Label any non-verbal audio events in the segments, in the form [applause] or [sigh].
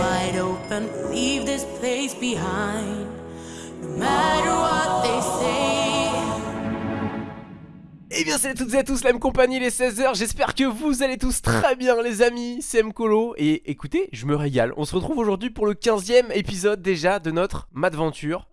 wide open. Leave this place behind. Matter what they say. Eh bien salut à toutes et à tous, la même compagnie, les 16h, j'espère que vous allez tous très bien les amis, c'est Mkolo et écoutez, je me régale, on se retrouve aujourd'hui pour le 15ème épisode déjà de notre Madventure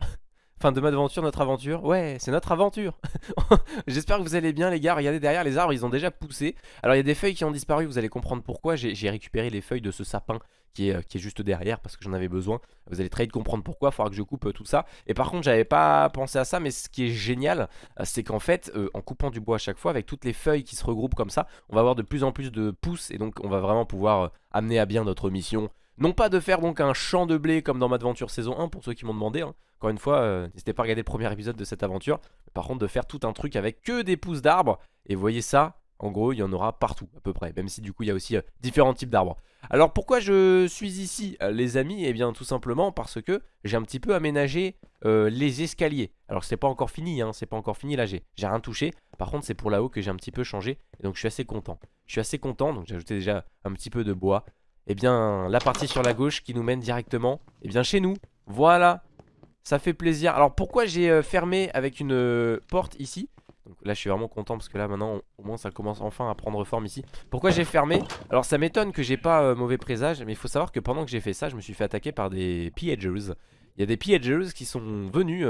Enfin de Madventure, notre aventure, ouais c'est notre aventure. [laughs] J'espère que vous allez bien les gars, regardez derrière les arbres ils ont déjà poussé. Alors il y a des feuilles qui ont disparu, vous allez comprendre pourquoi, j'ai récupéré les feuilles de ce sapin qui est, qui est juste derrière parce que j'en avais besoin. Vous allez très vite comprendre pourquoi, il faudra que je coupe euh, tout ça. Et par contre j'avais pas pensé à ça mais ce qui est génial euh, c'est qu'en fait euh, en coupant du bois à chaque fois avec toutes les feuilles qui se regroupent comme ça On va avoir de plus en plus de pousses et donc on va vraiment pouvoir euh, amener à bien notre mission non pas de faire donc un champ de blé comme dans Madventure saison 1 pour ceux qui m'ont demandé hein. Encore une fois, euh, n'hésitez pas à regarder le premier épisode de cette aventure. Par contre de faire tout un truc avec que des pousses d'arbres. Et vous voyez ça, en gros il y en aura partout à peu près. Même si du coup il y a aussi euh, différents types d'arbres. Alors pourquoi je suis ici euh, les amis? Eh bien tout simplement parce que j'ai un petit peu aménagé les escaliers. Alors c'est pas encore fini, hein, c'est pas encore fini. Là j'ai rien touché. Par contre c'est pour là-haut que j'ai un petit peu changé. Et donc je suis assez content. Je suis assez content, donc j'ai ajouté déjà un petit peu de bois eh bien la partie sur la gauche qui nous mène directement eh bien chez nous. Voilà. Ça fait plaisir. Alors pourquoi j'ai euh, fermé avec une euh, porte ici? Donc là je suis vraiment content parce que là maintenant au moins ça commence enfin à prendre forme ici. Pourquoi j'ai fermé? Alors ça m'étonne que j'ai pas euh, mauvais présage Mais il faut savoir que pendant que j'ai fait ça je me suis fait attaquer par des pillagers Il y a des pillagers qui sont venus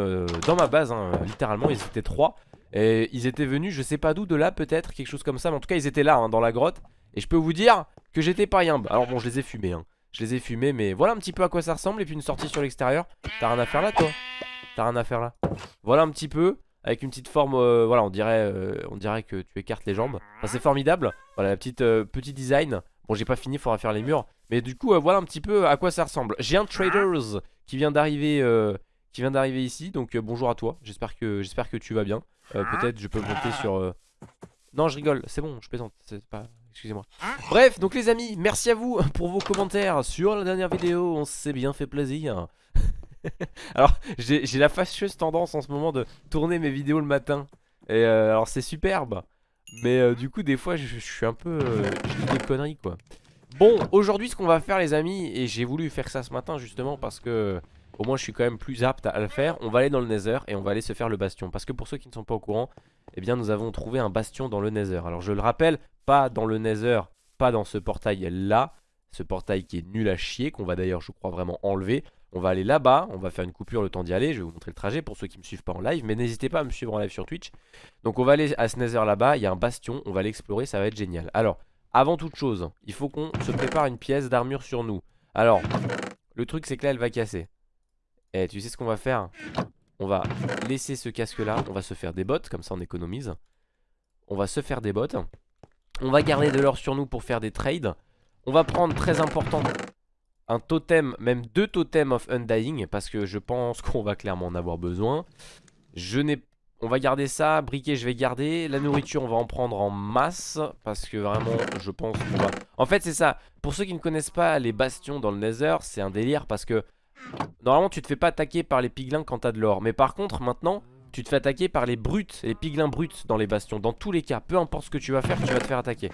dans ma base hein, Littéralement. Ils étaient trois. Et ils étaient venus je sais pas d'où de là peut-être quelque chose comme ça. Mais en tout cas ils étaient là hein, dans la grotte Et je peux vous dire que j'étais pas yimbe. Alors bon je les ai fumés hein. Je les ai fumés mais voilà un petit peu à quoi ça ressemble. Et puis une sortie sur l'extérieur. T'as rien à faire là toi. T'as rien à faire là. Voilà un petit peu avec une petite forme, euh, voilà on dirait, euh, on dirait que tu écartes les jambes. Enfin, C'est formidable, voilà la petite euh, petit design. Bon j'ai pas fini, faudra faire les murs. Mais du coup voilà un petit peu à quoi ça ressemble. J'ai un traders qui vient d'arriver Qui vient d'arriver ici, donc bonjour à toi. J'espère que, j'espère que tu vas bien. Peut-être je peux monter sur... Non je rigole, c'est bon, je plaisante, c'est pas... Excusez-moi. Bref, donc les amis, merci à vous pour vos commentaires Sur la dernière vidéo, on s'est bien fait plaisir. [laughs] Alors j'ai la fâcheuse tendance en ce moment de tourner mes vidéos le matin. Et euh, alors c'est superbe. Mais euh, du coup des fois je, suis un peu euh, Je dis des conneries quoi. Bon aujourd'hui ce qu'on va faire les amis Et j'ai voulu faire ça ce matin justement parce que Au moins je suis quand même plus apte à, le faire On va aller dans le nether et on va aller se faire le bastion Parce que pour ceux qui ne sont pas au courant Eh bien nous avons trouvé un bastion dans le nether Alors je le rappelle pas dans le nether Pas dans ce portail là Ce portail qui est nul à chier Qu'on va d'ailleurs je crois vraiment enlever on va aller là-bas, on va faire une coupure le temps d'y aller, je vais vous montrer le trajet pour ceux qui ne me suivent pas en live, mais n'hésitez pas à me suivre en live sur Twitch. Donc on va aller à ce nether là-bas, il y a un bastion, on va l'explorer, ça va être génial. Alors, avant toute chose, il faut qu'on se prépare une pièce d'armure sur nous. Alors, le truc c'est que là elle va casser. Et eh, tu sais ce qu'on va faire? On va laisser ce casque là, on va se faire des bottes, comme ça on économise. On va se faire des bottes. On va garder de l'or sur nous pour faire des trades. On va prendre, très important, un totem, même deux totems of undying parce que je pense [laughs] qu'on va clairement en avoir besoin. Je n'ai on va garder ça, briquet je vais garder La nourriture on va en prendre en masse Parce que vraiment je pense qu'on va En fait c'est ça, pour ceux qui ne connaissent pas les bastions dans le nether C'est un délire parce que Normalement tu te fais pas attaquer par les piglins quand t'as de l'or. Mais par contre maintenant tu te fais attaquer par les brutes Les piglins bruts dans les bastions. Dans tous les cas, peu importe ce que tu vas faire tu vas te faire attaquer.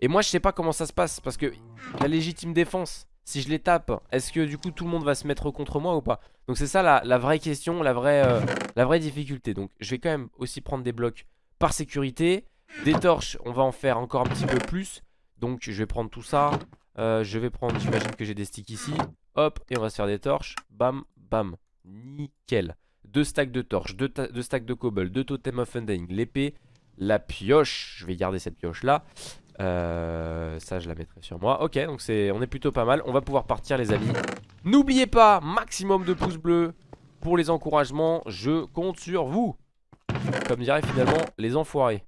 Et moi je sais pas comment ça se passe Parce que la légitime défense si je les tape, est-ce que du coup tout le monde va se mettre contre moi ou pas? Donc c'est ça la, vraie question, la vraie, euh, la vraie difficulté. Donc je vais quand même aussi prendre des blocs par sécurité. Des torches, on va en faire encore un petit peu plus. Donc je vais prendre tout ça euh, Je vais prendre, j'imagine que j'ai des sticks ici. Hop, et on va se faire des torches. Bam, bam, nickel. Deux stacks de torches, deux, stacks de cobble Deux totems of undying, l'épée La pioche, je vais garder cette pioche là euh, ça je la mettrai sur moi. Ok donc on est plutôt pas mal. On va pouvoir partir les amis. N'oubliez pas maximum de pouces bleus Pour les encouragements. Je compte sur vous. Comme dirait finalement les enfoirés.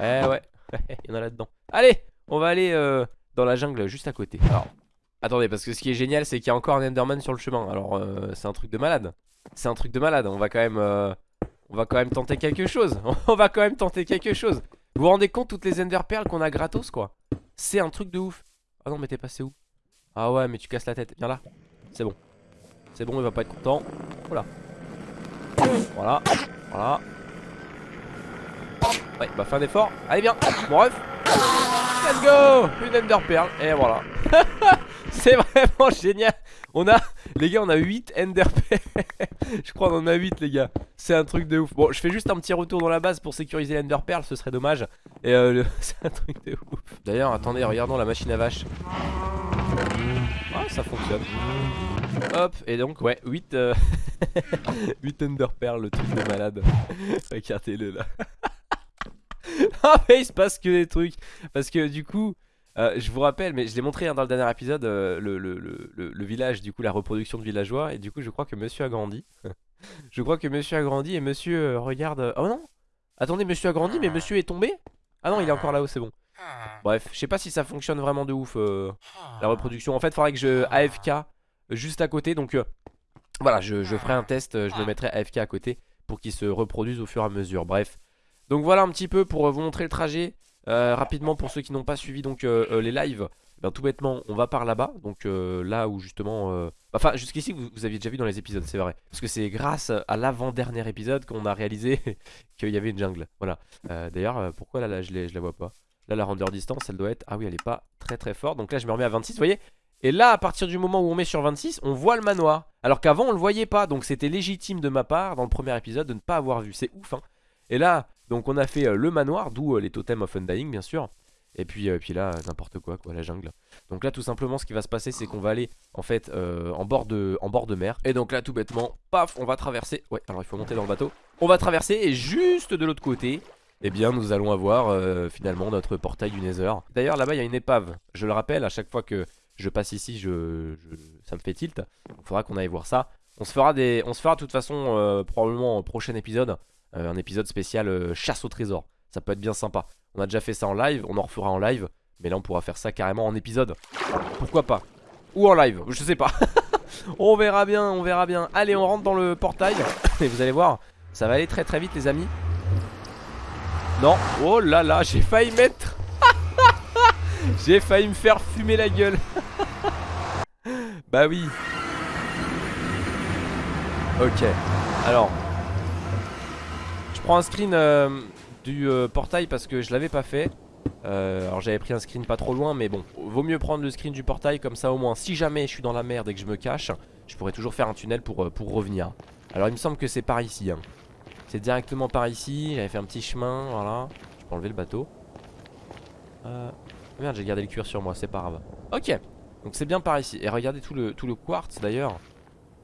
Eh ouais [laughs] Il y en a là-dedans. Allez on va aller euh, dans la jungle juste à côté. Alors attendez parce que ce qui est génial C'est qu'il y a encore un Enderman sur le chemin. Alors euh, c'est un truc de malade. C'est un truc de malade. On va quand même On va quand même tenter quelque chose. [laughs] On va quand même tenter quelque chose. Vous vous rendez compte toutes les Ender Pearls qu'on a gratos quoi. C'est un truc de ouf. Ah non mais t'es passé où? Ah ouais mais tu casses la tête. Viens là. C'est bon. C'est bon il va pas être content. Voilà. Voilà. Voilà. Ouais bah fais un effort. Allez viens. Mon ref Let's go Une Ender Pearl, et voilà. [laughs] C'est vraiment génial. On a, les gars, on a 8 Ender Pearl. [laughs] je crois qu'on en a 8, les gars. C'est un truc de ouf. Bon, je fais juste un petit retour dans la base pour sécuriser l'Ender Pearl, ce serait dommage. Et euh, [laughs] c'est un truc de ouf. D'ailleurs, attendez, regardons la machine à vache. Ah, ça fonctionne. Hop, et donc, ouais, 8, 8 Ender Pearl, le truc de malade. Regardez-le là. [laughs] ah, mais il se passe que des trucs. Parce que du coup. Euh, je vous rappelle, mais je l'ai montré hein, dans le dernier épisode, euh, le, le, le, le, village, du coup la reproduction de villageois, et du coup je crois que monsieur a grandi. [laughs] je crois que monsieur a grandi et monsieur euh, regarde... Oh non Attendez, monsieur a grandi, mais monsieur est tombé Ah non, il est encore là-haut, c'est bon. Bref, je sais pas si ça fonctionne vraiment de ouf, la reproduction. En fait, il faudrait que je AFK juste à côté, donc voilà, je, je, ferai un test, je le mettrai AFK à côté pour qu'il se reproduise au fur et à mesure. Bref, donc voilà un petit peu pour vous montrer le trajet. Euh, rapidement pour ceux qui n'ont pas suivi donc euh, euh, les lives. Ben, tout bêtement on va par là-bas donc là où justement enfin jusqu'ici vous, vous, aviez déjà vu dans les épisodes c'est vrai. Parce que c'est grâce à l'avant-dernier épisode qu'on a réalisé [laughs] qu'il y avait une jungle. Voilà. D'ailleurs pourquoi là, là je, je la vois pas? Là la render distance elle doit être ah oui elle est pas très très forte. Donc là je me remets à 26 vous voyez? Et là à partir du moment où on met sur 26 on voit le manoir. Alors qu'avant on le voyait pas. Donc c'était légitime de ma part dans le premier épisode de ne pas avoir vu. C'est ouf hein. Et là donc on a fait euh, le manoir, d'où euh, les totems of undying bien sûr. Et puis, euh, puis là, n'importe quoi, quoi, la jungle. Donc là, tout simplement, ce qui va se passer, c'est qu'on va aller, en fait, en, bord de, mer. Et donc là, tout bêtement, paf, on va traverser. Ouais, alors il faut monter dans le bateau. On va traverser, et juste de l'autre côté, eh bien, nous allons avoir, finalement, notre portail du Nether. D'ailleurs, là-bas, il y a une épave. Je le rappelle, à chaque fois que je passe ici, je, ça me fait tilt. Il faudra qu'on aille voir ça. On se fera on se fera de toute façon, probablement, au prochain épisode, euh, un épisode spécial euh, chasse au trésor. Ça peut être bien sympa. On a déjà fait ça en live, on en refera en live. Mais là on pourra faire ça carrément en épisode. Pourquoi pas? Ou en live, je sais pas. [laughs] on verra bien, on verra bien. Allez, on rentre dans le portail. [coughs] Et vous allez voir, ça va aller très très vite les amis. Non, oh là là, j'ai failli mettre... [laughs] j'ai failli me faire fumer la gueule. [laughs] bah oui. Ok, alors prends un screen euh, du euh, portail parce que je l'avais pas fait. Euh, alors j'avais pris un screen pas trop loin mais bon Vaut mieux prendre le screen du portail comme ça au moins. Si jamais je suis dans la merde et que je me cache Je pourrais toujours faire un tunnel pour, pour revenir. Alors il me semble que c'est par ici hein. C'est directement par ici. J'avais fait un petit chemin voilà. Je peux enlever le bateau. Merde j'ai gardé le cuir sur moi c'est pas grave. Ok donc c'est bien par ici. Et regardez tout le, tout le quartz d'ailleurs.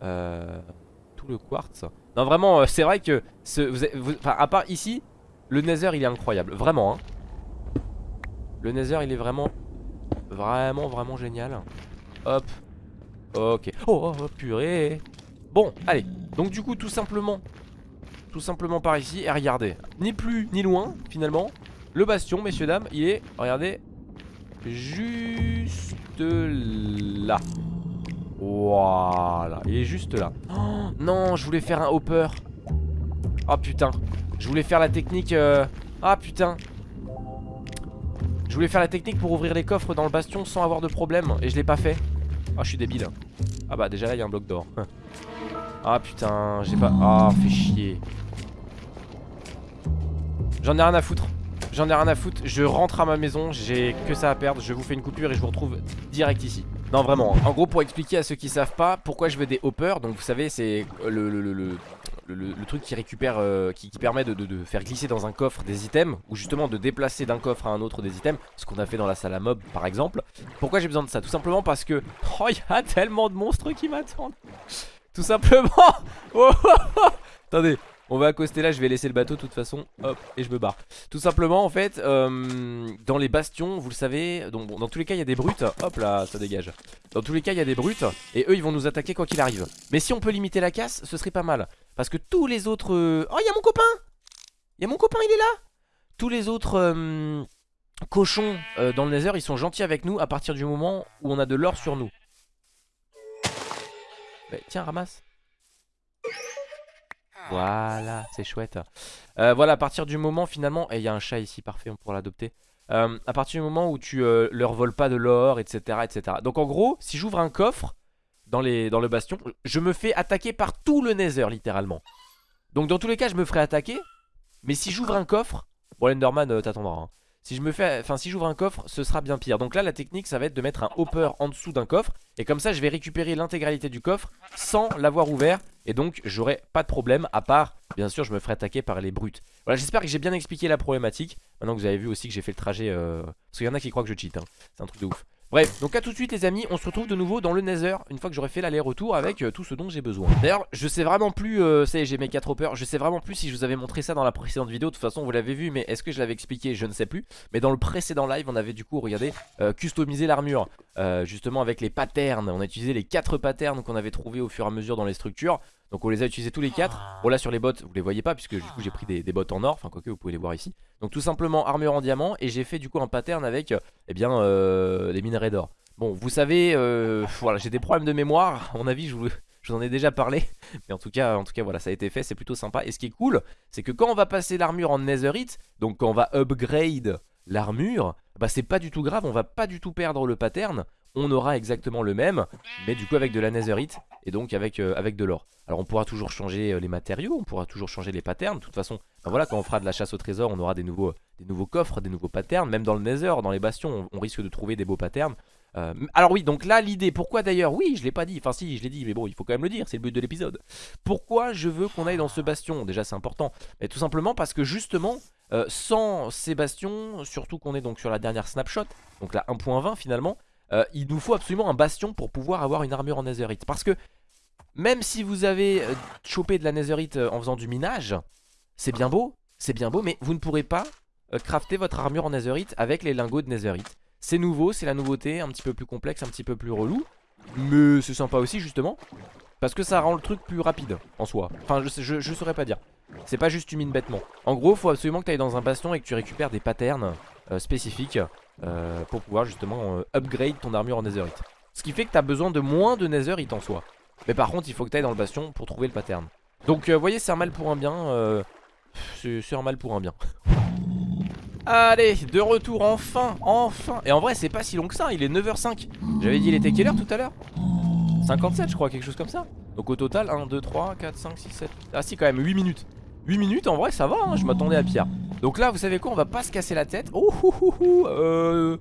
Tout le quartz non vraiment euh, c'est vrai que ce, vous, à part ici Le nether il est incroyable. Vraiment hein. Le nether il est vraiment Vraiment vraiment génial. Hop. Ok. Oh, oh, oh purée. Bon allez. Donc du coup tout simplement Tout simplement par ici Et regardez. Ni plus ni loin finalement. Le bastion messieurs dames il est Regardez Juste là voilà, il est juste là. Oh, [gasps] non, je voulais faire un hopper. Oh putain. Je voulais faire la technique... Euh, ah putain. Je voulais faire la technique pour ouvrir les coffres dans le bastion sans avoir de problème. Et je l'ai pas fait. Ah, je suis débile. Ah bah déjà là, il y a un bloc d'or. [laughs] ah putain, j'ai pas... Ah, fait chier. J'en ai rien à foutre. J'en ai rien à foutre. Je rentre à ma maison. J'ai que ça à perdre. Je vous fais une coupure et je vous retrouve direct ici. Non vraiment. En gros pour expliquer à ceux qui savent pas Pourquoi je veux des hoppers Donc vous savez c'est le, le, le, le, truc qui récupère euh, qui, permet de, faire glisser dans un coffre des items Ou justement de déplacer d'un coffre à un autre des items Ce qu'on a fait dans la salle à mob par exemple. Pourquoi j'ai besoin de ça? Tout simplement parce que [laughs] Oh il y a tellement de monstres qui m'attendent. Tout simplement. Oh, oh, oh. Attendez on va accoster là, je vais laisser le bateau de toute façon Hop, et je me barre. Tout simplement en fait, euh, dans les bastions, vous le savez donc, Dans tous les cas il y a des brutes. Hop là, ça dégage. Dans tous les cas il y a des brutes Et eux ils vont nous attaquer quoi qu'il arrive. Mais si on peut limiter la casse, ce serait pas mal. Parce que tous les autres... Euh, oh il y a mon copain! Il y a mon copain, il est là! Tous les autres... Euh, cochons dans le nether ils sont gentils avec nous à partir du moment où on a de l'or sur nous. Tiens ramasse voilà, c'est chouette. Euh, voilà, à partir du moment finalement, et il y a un chat ici, parfait, on pourra l'adopter. Euh, à partir du moment où tu euh, leur voles pas de l'or, etc., etc. Donc en gros, si j'ouvre un coffre dans, dans le bastion, je me fais attaquer par tout le nether, littéralement. Donc dans tous les cas, je me ferai attaquer. Mais si j'ouvre un coffre, bon, l'Enderman t'attendra. Hein. Si je me fais, enfin si j'ouvre un coffre ce sera bien pire. Donc là la technique ça va être de mettre un hopper en dessous d'un coffre. Et comme ça je vais récupérer l'intégralité du coffre sans l'avoir ouvert. Et donc j'aurai pas de problème à part bien sûr je me ferai attaquer par les brutes. Voilà j'espère que j'ai bien expliqué la problématique. Maintenant que vous avez vu aussi que j'ai fait le trajet euh... Parce qu'il y en a qui croient que je cheat hein. c'est un truc de ouf Bref, donc à tout de suite les amis, on se retrouve de nouveau dans le Nether Une fois que j'aurai fait l'aller-retour avec euh, tout ce dont j'ai besoin. D'ailleurs, je sais vraiment plus, euh, ça y est j'ai mes 4 hoppers. Je sais vraiment plus si je vous avais montré ça dans la précédente vidéo. De toute façon vous l'avez vu, mais est-ce que je l'avais expliqué? Je ne sais plus. Mais dans le précédent live, on avait du coup, regardez, euh, customisé l'armure. Euh, Justement avec les patterns, on a utilisé les 4 patterns qu'on avait trouvés au fur et à mesure dans les structures donc on les a utilisés tous les 4 Bon là sur les bottes vous les voyez pas puisque du coup j'ai pris des, des bottes en or Enfin quoique vous pouvez les voir ici Donc tout simplement armure en diamant Et j'ai fait du coup un pattern avec eh bien euh, les minerais d'or Bon, vous savez, euh, voilà, j'ai des problèmes de mémoire. À mon avis, je vous, je vous, en ai déjà parlé. [laughs] Mais en tout cas, en tout cas, voilà, ça a été fait. C'est plutôt sympa. Et ce qui est cool, c'est que quand on va passer l'armure en netherite, donc quand on va upgrade l'armure, bah c'est pas du tout grave. On va pas du tout perdre le pattern. On aura exactement le même, mais du coup avec de la netherite et donc avec, euh, avec de l'or. Alors on pourra toujours changer euh, les matériaux, on pourra toujours changer les patterns. De toute façon, voilà, quand on fera de la chasse au trésor, on aura des nouveaux, des nouveaux coffres, des nouveaux patterns. Même dans le nether, dans les bastions, on, risque de trouver des beaux patterns. Euh, alors oui, donc là l'idée, pourquoi d'ailleurs, oui je l'ai pas dit, enfin si je l'ai dit, mais bon il faut quand même le dire, c'est le but de l'épisode. Pourquoi je veux qu'on aille dans ce bastion? Déjà c'est important, mais tout simplement parce que justement, euh, sans ces bastions, surtout qu'on est donc sur la dernière snapshot, donc la 1.20 finalement, euh, il nous faut absolument un bastion pour pouvoir avoir une armure en netherite. Parce que même si vous avez euh, chopé de la netherite en faisant du minage, c'est bien beau, c'est bien beau, mais vous ne pourrez pas crafter votre armure en netherite avec les lingots de netherite. C'est nouveau, c'est la nouveauté, un petit peu plus complexe, un petit peu plus relou. Mais c'est sympa aussi justement. Parce que ça rend le truc plus rapide en soi. Enfin je, je, saurais pas dire. C'est pas juste tu mines bêtement. En gros faut absolument que tu ailles dans un bastion et que tu récupères des patterns euh, spécifiques euh, pour pouvoir justement euh, upgrade ton armure en netherite. Ce qui fait que tu as besoin de moins de netherite en soi. Mais par contre il faut que tu ailles dans le bastion pour trouver le pattern. Donc vous voyez c'est un mal pour un bien. c'est un mal pour un bien. [laughs] Allez, de retour enfin, enfin Et en vrai c'est pas si long que ça, il est 9h05 J'avais dit il était quelle heure tout à l'heure? 57 je crois, quelque chose comme ça Donc au total 1, 2, 3, 4, 5, 6, 7 Ah si quand même 8 minutes 8 minutes en vrai ça va, hein, je m'attendais à pire. Donc là vous savez quoi, on va pas se casser la tête. Oh euh...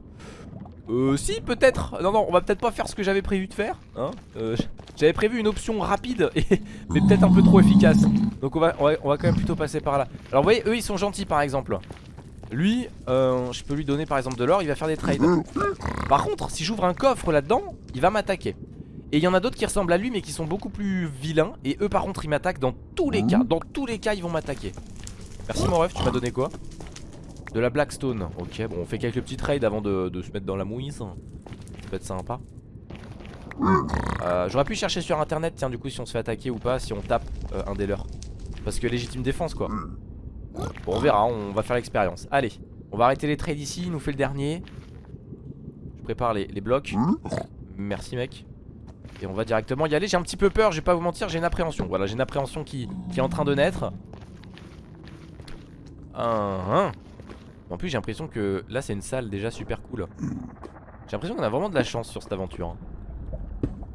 Euh si peut-être. Non non on va peut-être pas faire ce que j'avais prévu de faire hein. Euh, J'avais prévu une option rapide [laughs] et... Mais peut-être un peu trop efficace. Donc on va, on va, on va quand même plutôt passer par là. Alors vous voyez eux ils sont gentils par exemple. Lui, euh, je peux lui donner par exemple de l'or, il va faire des trades. Par contre, si j'ouvre un coffre là-dedans, il va m'attaquer. Et il y en a d'autres qui ressemblent à lui mais qui sont beaucoup plus vilains. Et eux par contre ils m'attaquent dans tous les cas. Dans tous les cas ils vont m'attaquer. Merci mon ref, tu m'as donné quoi? De la Blackstone. Ok, bon on fait quelques petits trades avant de, de se mettre dans la mouise. Ça peut être sympa. Euh, J'aurais pu chercher sur internet, tiens du coup si on se fait attaquer ou pas, si on tape euh, un des leurs. Parce que légitime défense quoi. Bon on verra, on va faire l'expérience Allez, on va arrêter les trades ici, il nous fait le dernier Je prépare les, les blocs Merci mec Et on va directement y aller, j'ai un petit peu peur, je vais pas vous mentir, j'ai une appréhension Voilà, j'ai une appréhension qui, est en train de naître un, un. En plus j'ai l'impression que là c'est une salle déjà super cool J'ai l'impression qu'on a vraiment de la chance sur cette aventure hein.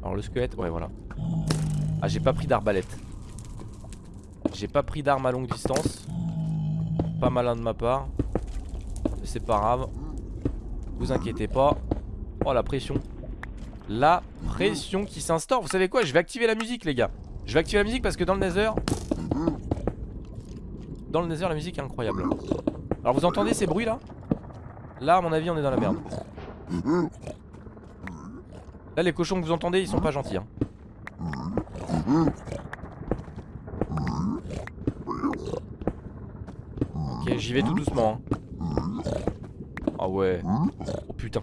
Alors le squelette, ouais voilà Ah j'ai pas pris d'arbalète J'ai pas pris d'arme à longue distance pas malin de ma part. C'est pas grave. Vous inquiétez pas. Oh la pression. La pression qui s'instaure. Vous savez quoi Je vais activer la musique les gars. Je vais activer la musique parce que dans le nether Dans le nether la musique est incroyable Alors vous entendez ces bruits là? Là à mon avis on est dans la merde Là les cochons que vous entendez ils sont pas gentils hein. Ok, j'y vais tout doucement. Hein. Ah ouais. Oh putain.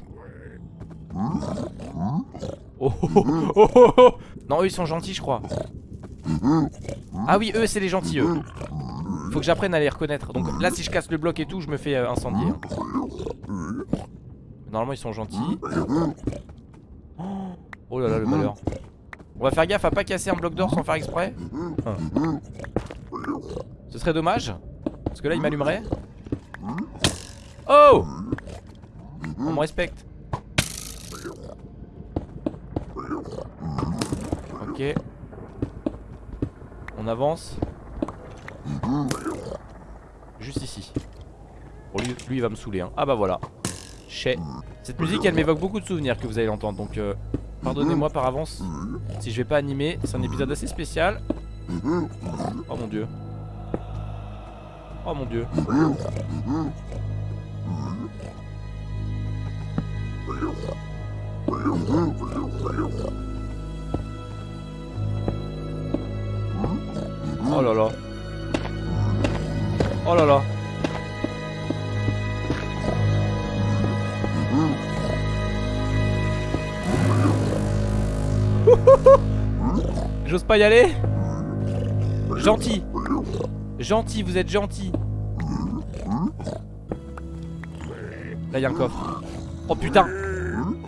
Oh, oh, oh, oh, Non, eux ils sont gentils, je crois. Ah oui, eux c'est les gentils, eux. Faut que j'apprenne à les reconnaître. Donc là, si je casse le bloc et tout, je me fais euh, incendier. Hein. Normalement, ils sont gentils. Oh là là, le malheur. On va faire gaffe à pas casser un bloc d'or sans faire exprès. Ce serait dommage. Parce que là il m'allumerait Oh On me respecte Ok On avance Juste ici Bon, lui, lui, il va me saouler. Hein. Ah bah voilà. Chez. Cette musique, elle m'évoque beaucoup de souvenirs que vous allez l'entendre. Donc, euh, pardonnez-moi par avance si je vais pas animer. C'est un épisode assez spécial. Oh mon dieu. Oh mon dieu. Oh là là. Oh là là. [laughs] J'ose pas y aller. Gentil. Gentil, vous êtes gentil. Là y'a un coffre. Oh putain.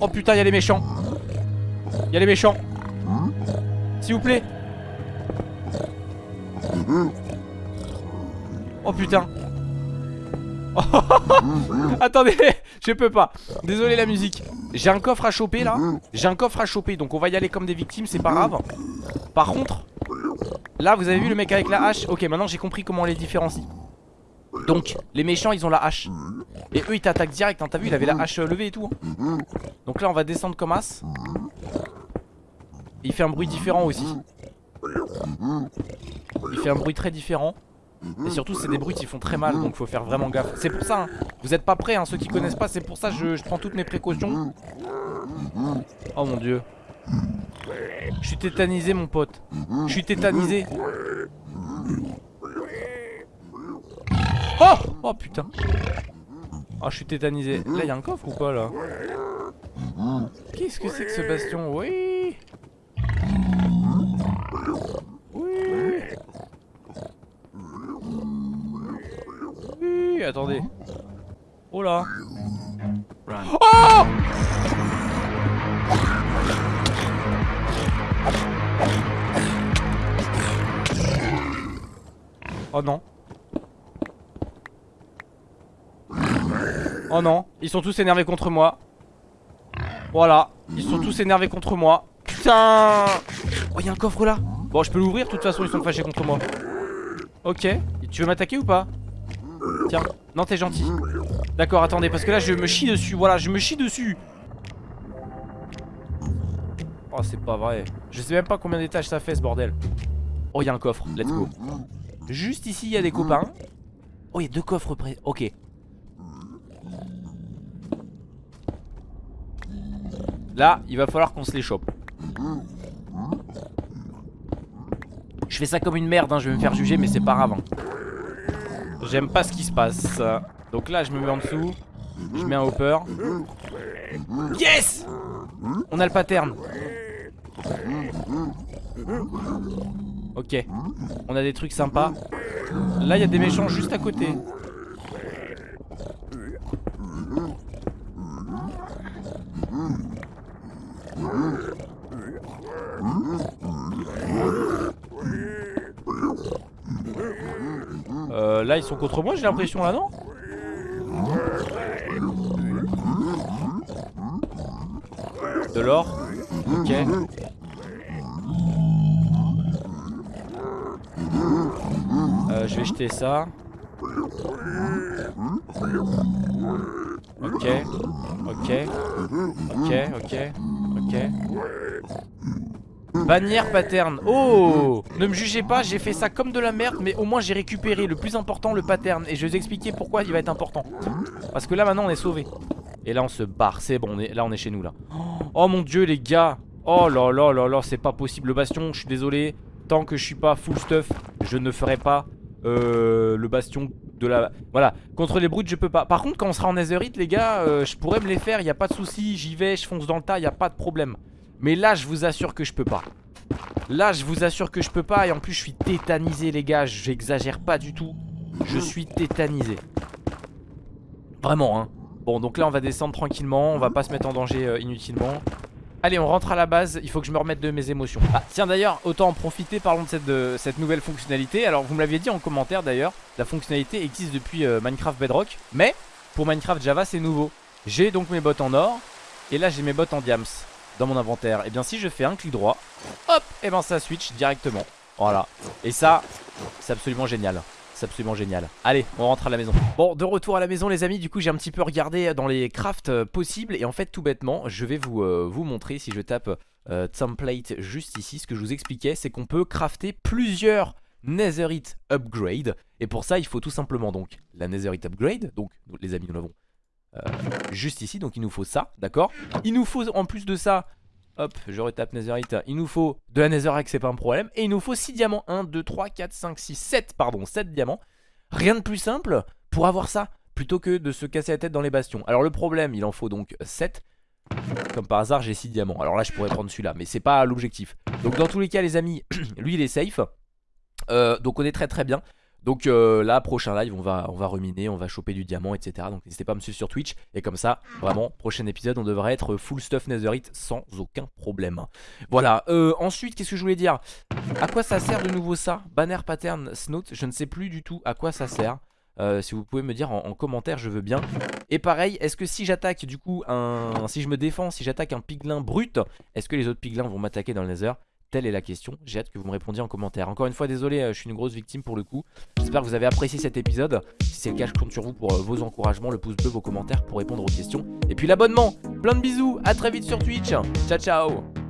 Oh putain y'a les méchants. Y'a les méchants. S'il vous plaît Oh putain. [laughs] Attendez, je peux pas. Désolé la musique. J'ai un coffre à choper là. J'ai un coffre à choper donc on va y aller comme des victimes c'est pas grave. Par contre Là vous avez vu le mec avec la hache? Ok maintenant j'ai compris comment on les différencie. Donc les méchants ils ont la hache. Et eux ils t'attaquent direct hein. T'as vu il avait la hache euh, levée et tout hein. Donc là on va descendre comme as. Il fait un bruit différent aussi. Il fait un bruit très différent et surtout c'est des bruits qui font très mal donc faut faire vraiment gaffe. C'est pour ça hein. vous êtes pas prêts hein, ceux qui connaissent pas C'est pour ça je, je prends toutes mes précautions. Oh mon dieu. Je suis tétanisé mon pote. Je suis tétanisé. Oh! Oh putain. Oh je suis tétanisé. Là y'a un coffre ou pas là? Qu'est-ce que c'est que ce bastion? Oui ils sont tous énervés contre moi. Voilà, ils sont tous énervés contre moi. Putain. Oh, il y a un coffre là. Bon, je peux l'ouvrir, de toute façon, ils sont fâchés contre moi. Ok, tu veux m'attaquer ou pas? Tiens, non t'es gentil. D'accord attendez parce que là je me chie dessus. Voilà je me chie dessus. Oh c'est pas vrai. Je sais même pas combien d'étages ça fait ce bordel. Oh il y a un coffre, let's go. Juste ici il y a des copains. Oh il y a deux coffres près, ok Là il va falloir qu'on se les chope Je fais ça comme une merde hein, je vais me faire juger mais c'est pas grave. J'aime pas ce qui se passe. Donc là, je me mets en dessous. Je mets un hopper. Yes On a le pattern. Ok. On a des trucs sympas. Là, il y a des méchants juste à côté. Euh, là ils sont contre moi j'ai l'impression là non De l'or. Ok. Euh, Je vais jeter ça. Ok. Ok. Ok. Ok. Ok Bannière pattern. Oh Ne me jugez pas, j'ai fait ça comme de la merde, mais au moins j'ai récupéré le plus important, le pattern. Et je vais vous expliquer pourquoi il va être important. Parce que là maintenant on est sauvé. Et là on se barre, c'est bon, là on est chez nous là. Oh mon dieu les gars Oh là là là là, c'est pas possible. Le bastion, je suis désolé. Tant que je suis pas full stuff, je ne ferai pas euh, le bastion de la... Voilà, contre les brutes je peux pas. Par contre quand on sera en Netherite les gars, euh, je pourrais me les faire, y a pas de souci. J'y vais, je fonce dans le tas, y a pas de problème. Mais là je vous assure que je peux pas. Là je vous assure que je peux pas Et en plus je suis tétanisé les gars J'exagère pas du tout. Je suis tétanisé. Vraiment hein. Bon donc là on va descendre tranquillement On va pas se mettre en danger euh, inutilement. Allez on rentre à la base Il faut que je me remette de mes émotions. Ah tiens d'ailleurs autant en profiter Parlons de cette, nouvelle fonctionnalité. Alors vous me l'aviez dit en commentaire d'ailleurs La fonctionnalité existe depuis euh, Minecraft Bedrock Mais pour Minecraft Java c'est nouveau. J'ai donc mes bottes en or Et là j'ai mes bottes en diams dans mon inventaire. Et eh bien si je fais un clic droit Hop Et eh ben ça switch directement. Voilà. Et ça c'est absolument génial. C'est absolument génial. Allez, on rentre à la maison. Bon, de retour à la maison les amis, du coup j'ai un petit peu regardé dans les crafts euh, possibles. Et en fait tout bêtement, je vais vous, euh, vous montrer si je tape euh, template juste ici, ce que je vous expliquais, c'est qu'on peut crafter plusieurs Netherite upgrade et pour ça il faut tout simplement donc la Netherite upgrade, donc les amis nous l'avons juste ici, donc il nous faut ça, d'accord? Il nous faut en plus de ça Hop, je retape Netherite. Il nous faut de la Netherite, c'est pas un problème. Et il nous faut 6 diamants. 1, 2, 3, 4, 5, 6, 7. Pardon, 7 diamants. Rien de plus simple pour avoir ça plutôt que de se casser la tête dans les bastions. Alors le problème, il en faut donc 7. Comme par hasard, j'ai 6 diamants. Alors là, je pourrais prendre celui-là, mais c'est pas l'objectif. Donc dans tous les cas, les amis, [clears throat] lui, il est safe. Euh, donc on est très très bien. Donc euh, là, prochain live, on va, on va ruminer, on va choper du diamant, etc. Donc n'hésitez pas à me suivre sur Twitch. Et comme ça, vraiment, prochain épisode, on devrait être full stuff netherite sans aucun problème. Voilà. Euh, ensuite, qu'est-ce que je voulais dire? À quoi ça sert de nouveau ça? Banner pattern snout, je ne sais plus du tout à quoi ça sert. Euh, si vous pouvez me dire en, commentaire, je veux bien. Et pareil, est-ce que si j'attaque du coup un... Si je me défends, si j'attaque un piglin brut, est-ce que les autres piglins vont m'attaquer dans le nether? Telle est la question. J'ai hâte que vous me répondiez en commentaire. Encore une fois, désolé, euh, je suis une grosse victime pour le coup. J'espère que vous avez apprécié cet épisode. Si c'est le cas, je compte sur vous pour euh, vos encouragements, le pouce bleu, vos commentaires pour répondre aux questions. Et puis l'abonnement. Plein de bisous. À très vite sur Twitch. Ciao, ciao.